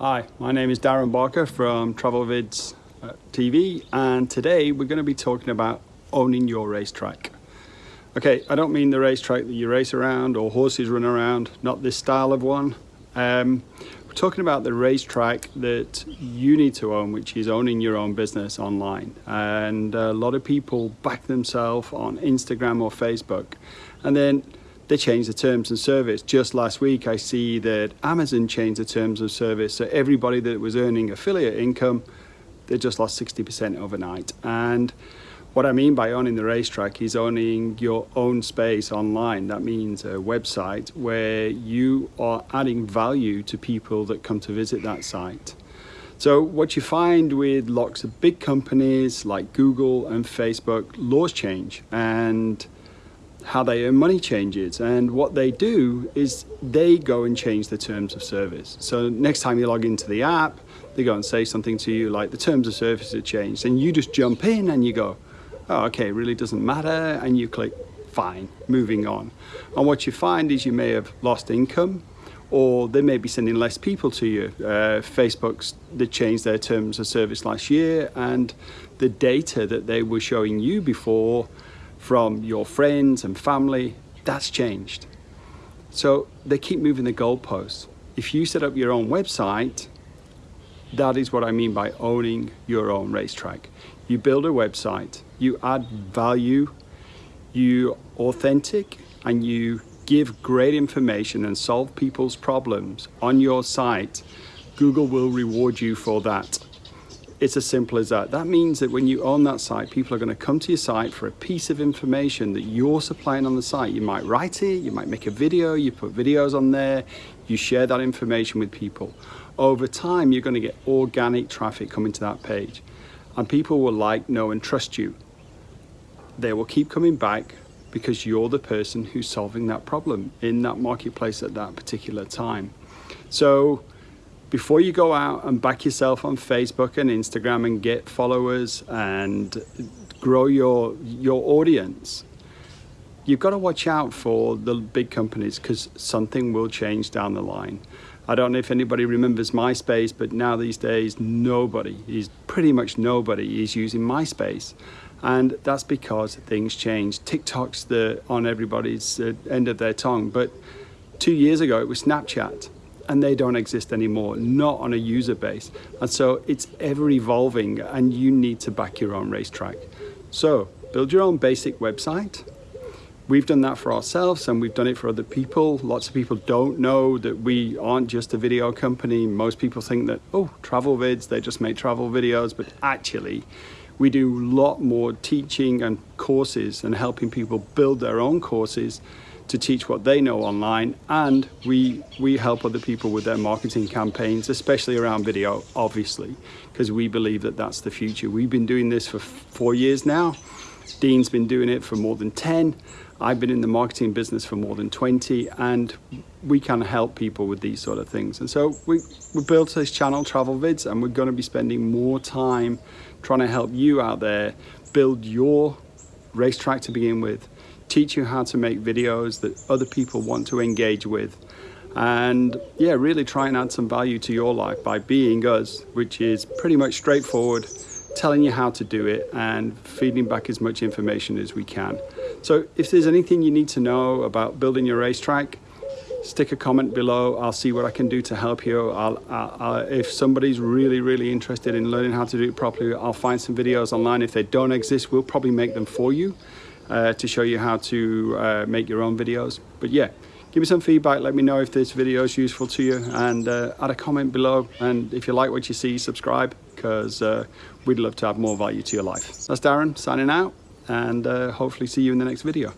Hi, my name is Darren Barker from TravelVids uh, TV and today we're going to be talking about owning your racetrack. Okay, I don't mean the racetrack that you race around or horses run around, not this style of one. Um, we're talking about the racetrack that you need to own, which is owning your own business online. And a lot of people back themselves on Instagram or Facebook and then they changed the terms and service. Just last week, I see that Amazon changed the terms of service. So everybody that was earning affiliate income, they just lost 60% overnight. And what I mean by owning the racetrack is owning your own space online. That means a website where you are adding value to people that come to visit that site. So what you find with lots of big companies like Google and Facebook, laws change and how they earn money changes and what they do is they go and change the terms of service so next time you log into the app they go and say something to you like the terms of service have changed and you just jump in and you go oh okay really doesn't matter and you click fine moving on and what you find is you may have lost income or they may be sending less people to you. Uh, Facebook's they changed their terms of service last year and the data that they were showing you before from your friends and family, that's changed. So they keep moving the goalposts. If you set up your own website, that is what I mean by owning your own racetrack. You build a website, you add value, you authentic, and you give great information and solve people's problems on your site, Google will reward you for that. It's as simple as that. That means that when you own that site, people are going to come to your site for a piece of information that you're supplying on the site. You might write it, you might make a video, you put videos on there, you share that information with people. Over time, you're going to get organic traffic coming to that page and people will like, know and trust you. They will keep coming back because you're the person who's solving that problem in that marketplace at that particular time. So before you go out and back yourself on Facebook and Instagram and get followers and grow your your audience, you've got to watch out for the big companies because something will change down the line. I don't know if anybody remembers MySpace, but now these days nobody is pretty much nobody is using MySpace. And that's because things change. TikTok's the on everybody's uh, end of their tongue, but two years ago it was Snapchat and they don't exist anymore, not on a user base. And so it's ever evolving and you need to back your own racetrack. So build your own basic website. We've done that for ourselves and we've done it for other people. Lots of people don't know that we aren't just a video company. Most people think that, oh, travel vids, they just make travel videos, but actually we do a lot more teaching and courses and helping people build their own courses to teach what they know online and we we help other people with their marketing campaigns especially around video obviously because we believe that that's the future. We've been doing this for four years now. Dean's been doing it for more than 10 I've been in the marketing business for more than 20 and we can help people with these sort of things. And so we, we built this channel travel vids and we're going to be spending more time trying to help you out there build your racetrack to begin with teach you how to make videos that other people want to engage with. And yeah really try and add some value to your life by being us which is pretty much straightforward telling you how to do it and feeding back as much information as we can. So if there's anything you need to know about building your racetrack stick a comment below. I'll see what I can do to help you. I'll, I'll, if somebody's really really interested in learning how to do it properly I'll find some videos online. If they don't exist we'll probably make them for you uh, to show you how to uh, make your own videos. But yeah, give me some feedback. Let me know if this video is useful to you and uh, add a comment below. And if you like what you see, subscribe because uh, we'd love to add more value to your life. That's Darren signing out and uh, hopefully see you in the next video.